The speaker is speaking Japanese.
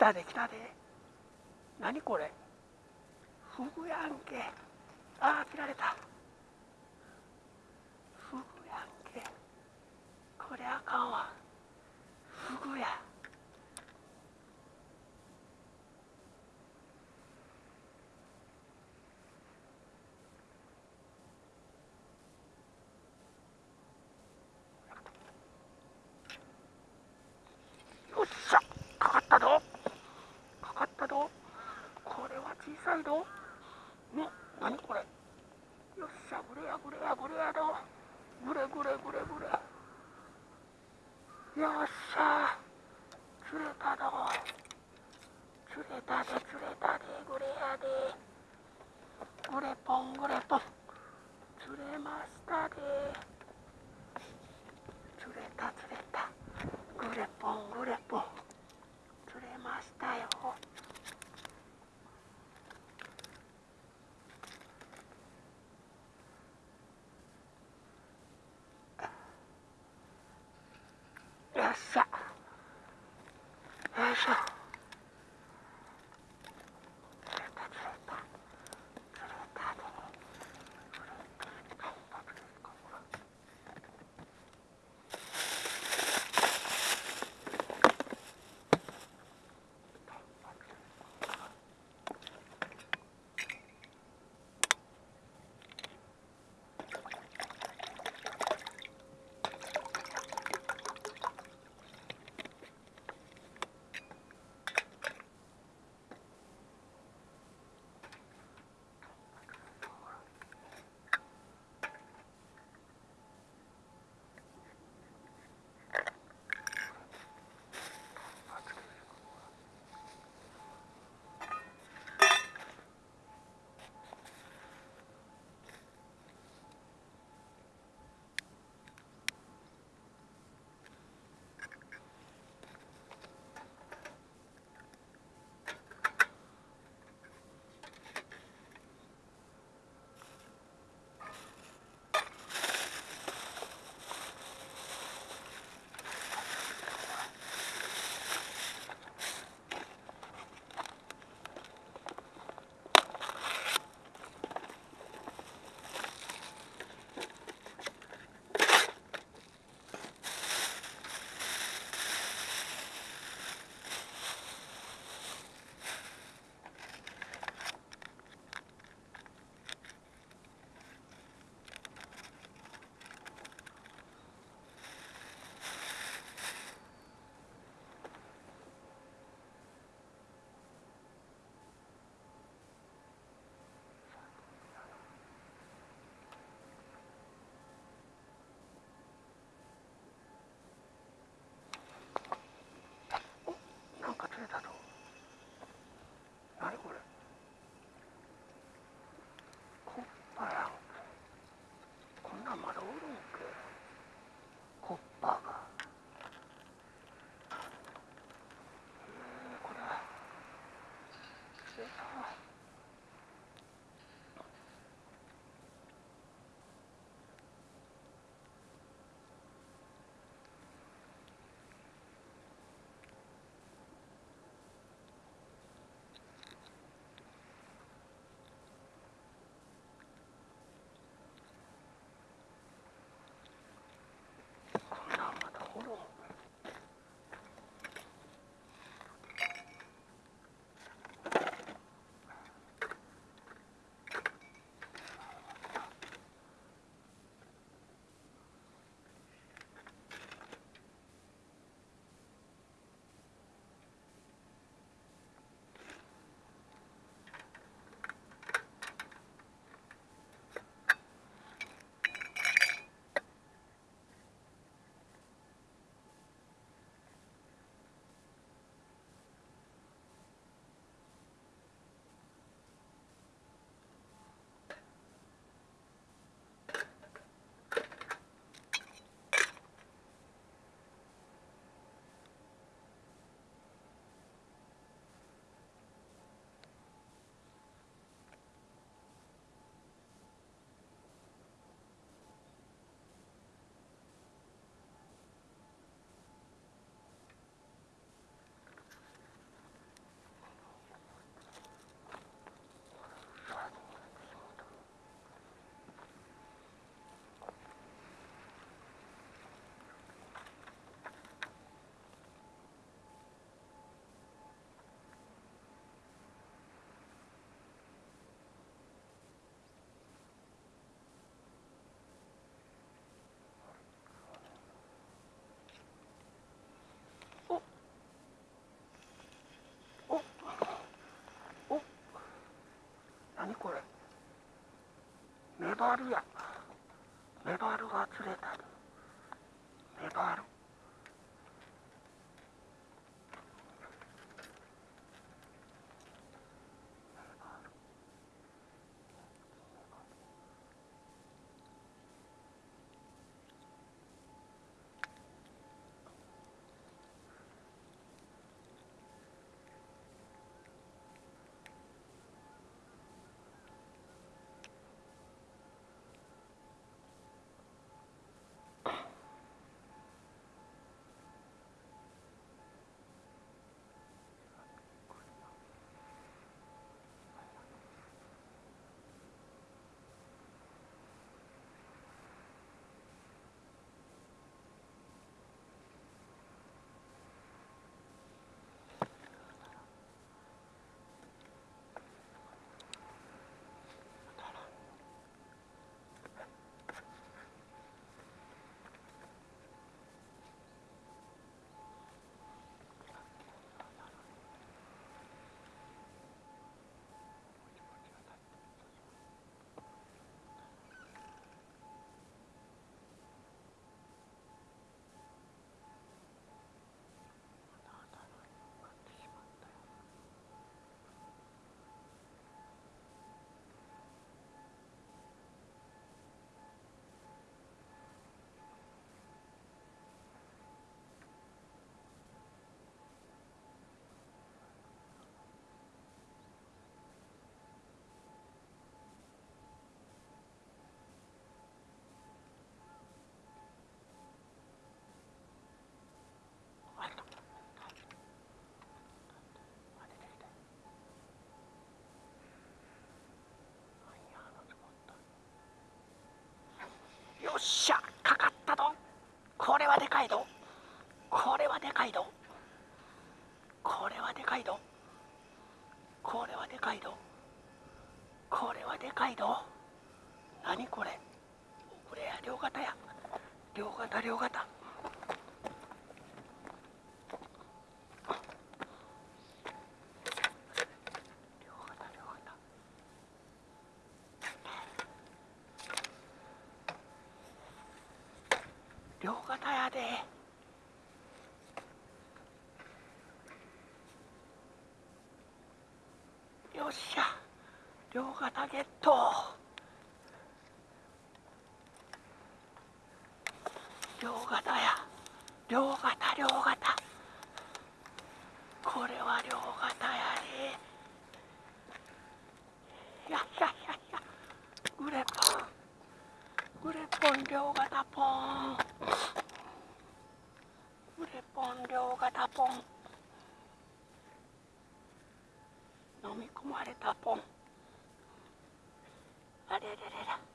来たで来たで何これ？フグやんけああ切られた。フグやんけこれゃあかんわ。Elsa. これ。メバルや。メバルが釣れた。りっしゃかかったどこれはでかいどこれはでかいどこれはでかいどこれはでかいどこれはでかいど何これ。これや両肩や。両肩両肩。両肩やで。よっしゃ。両肩ゲット。両肩や。両肩両肩。これは両肩やで。やっやっやっやグレポングレポン両型ポン。グレポン両型ポン。飲み込まれたポン。あれれれれ。